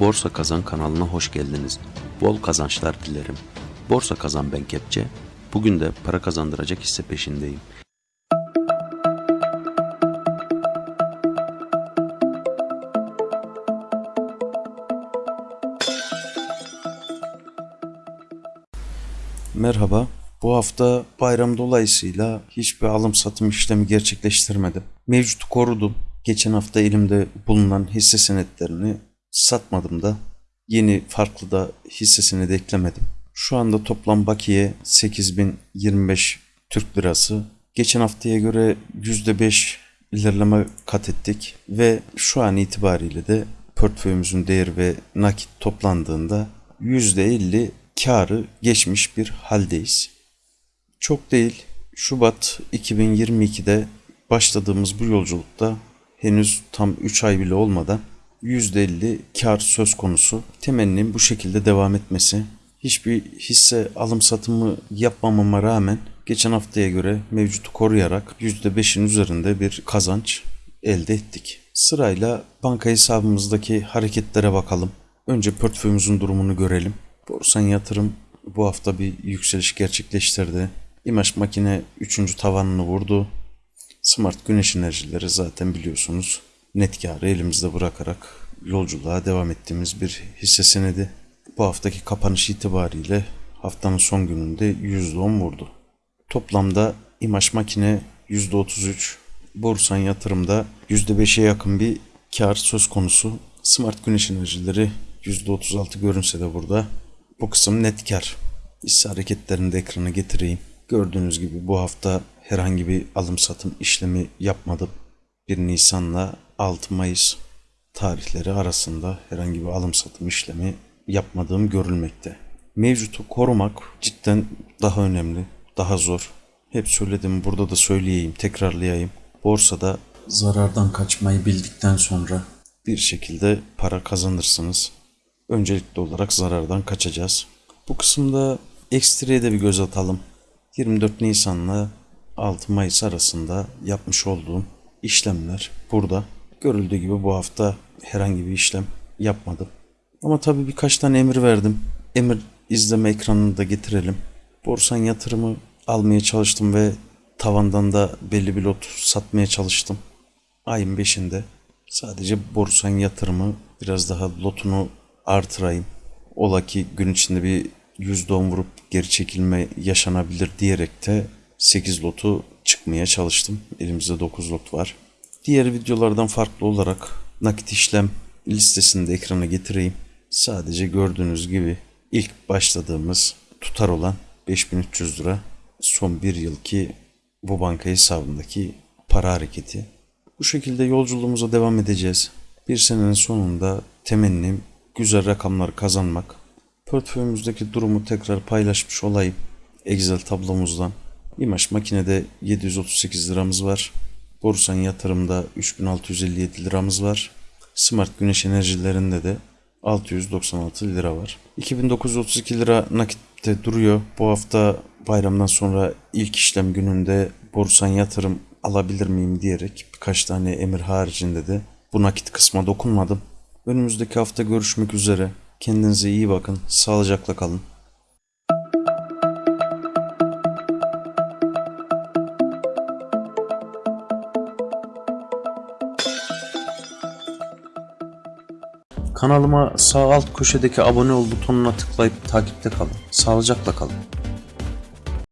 Borsa Kazan kanalına hoş geldiniz. Bol kazançlar dilerim. Borsa Kazan ben Kepçe. Bugün de para kazandıracak hisse peşindeyim. Merhaba. Bu hafta bayram dolayısıyla hiçbir alım satım işlemi gerçekleştirmedim. Mevcutu korudum. Geçen hafta elimde bulunan hisse senetlerini satmadım da yeni farklı da hisse senedi eklemedim. Şu anda toplam bakiye 8025 Türk lirası. Geçen haftaya göre %5 ilerleme kat ettik ve şu an itibariyle de portföyümüzün değeri ve nakit toplandığında %50 karı geçmiş bir haldeyiz. Çok değil. Şubat 2022'de başladığımız bu yolculukta henüz tam 3 ay bile olmadan %50 kar söz konusu. Temennim bu şekilde devam etmesi. Hiçbir hisse alım satımı yapmamama rağmen geçen haftaya göre mevcutu koruyarak %5'in üzerinde bir kazanç elde ettik. Sırayla banka hesabımızdaki hareketlere bakalım. Önce portföyümüzün durumunu görelim. Borsan yatırım bu hafta bir yükseliş gerçekleştirdi. İmaj makine 3. tavanını vurdu. Smart güneş enerjileri zaten biliyorsunuz net karı elimizde bırakarak yolculuğa devam ettiğimiz bir hisse senedi. Bu haftaki kapanış itibariyle haftanın son gününde %10 vurdu. Toplamda İmaj makine %33, Borsan yatırımda %5'e yakın bir kar söz konusu. Smart güneş enerjileri %36 görünse de burada bu kısım net kar. Hisse hareketlerini de ekrana getireyim. Gördüğünüz gibi bu hafta herhangi bir alım satım işlemi yapmadım. 1 Nisan'la 6 Mayıs tarihleri arasında herhangi bir alım satım işlemi yapmadığım görülmekte. Mevcutu korumak cidden daha önemli, daha zor. Hep söyledim burada da söyleyeyim, tekrarlayayım. Borsada zarardan kaçmayı bildikten sonra bir şekilde para kazanırsınız. Öncelikli olarak zarardan kaçacağız. Bu kısımda ekstreye de bir göz atalım. 24 Nisan'la 6 Mayıs arasında yapmış olduğum işlemler burada. Görüldüğü gibi bu hafta herhangi bir işlem yapmadım. Ama tabii birkaç tane emir verdim. Emir izleme ekranını da getirelim. Borsan yatırımı almaya çalıştım ve tavandan da belli bir lot satmaya çalıştım. Ayın 5'inde sadece borsan yatırımı biraz daha lotunu artırayım. Ola ki gün içinde bir %10 vurup geri çekilme yaşanabilir diyerek de 8 lotu çıkmaya çalıştım. Elimizde 9 lot var. Diğer videolardan farklı olarak nakit işlem listesini de ekrana getireyim. Sadece gördüğünüz gibi ilk başladığımız tutar olan 5300 lira son bir yılki bu banka hesabındaki para hareketi. Bu şekilde yolculuğumuza devam edeceğiz. Bir senenin sonunda temennim güzel rakamlar kazanmak. Portföyümüzdeki durumu tekrar paylaşmış olayım. Excel tablomuzdan. İmaj makinede 738 liramız var. Borsan yatırımda 3657 liramız var. Smart güneş enerjilerinde de 696 lira var. 2932 lira nakitte duruyor. Bu hafta bayramdan sonra ilk işlem gününde borsan yatırım alabilir miyim diyerek birkaç tane emir haricinde de bu nakit kısma dokunmadım. Önümüzdeki hafta görüşmek üzere. Kendinize iyi bakın. Sağlıcakla kalın. Kanalıma sağ alt köşedeki abone ol butonuna tıklayıp takipte kalın. Sağlıcakla kalın.